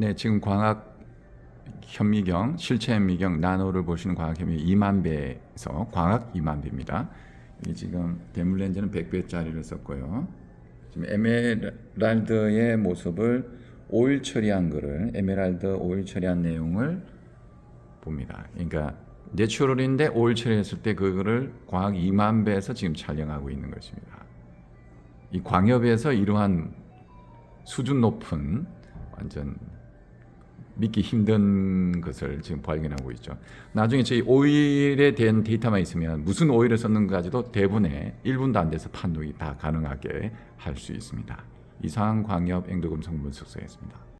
네, 지금 광학 현미경, 실체 현미경 나노를 보시는 광학 현미경 2만 배에서 광학 2만 배입니다. 이 지금 대물 렌즈는 100배짜리를 썼고요. 지금 에메랄드의 모습을 오일 처리한 거를 에메랄드 오일 처리한 내용을 봅니다. 그러니까 natural인데 오일 처리했을 때 그거를 광학 2만 배에서 지금 촬영하고 있는 것입니다. 이 광협에서 이러한 수준 높은 완전 믿기 힘든 것을 지금 발견하고 있죠. 나중에 저희 오일에 대한 데이터만 있으면 무슨 오일을 썼는가지도 대부분의 1분도 안 돼서 판독이 다 가능하게 할 수 있습니다. 이상 광협 앵도금속 분석소였습니다.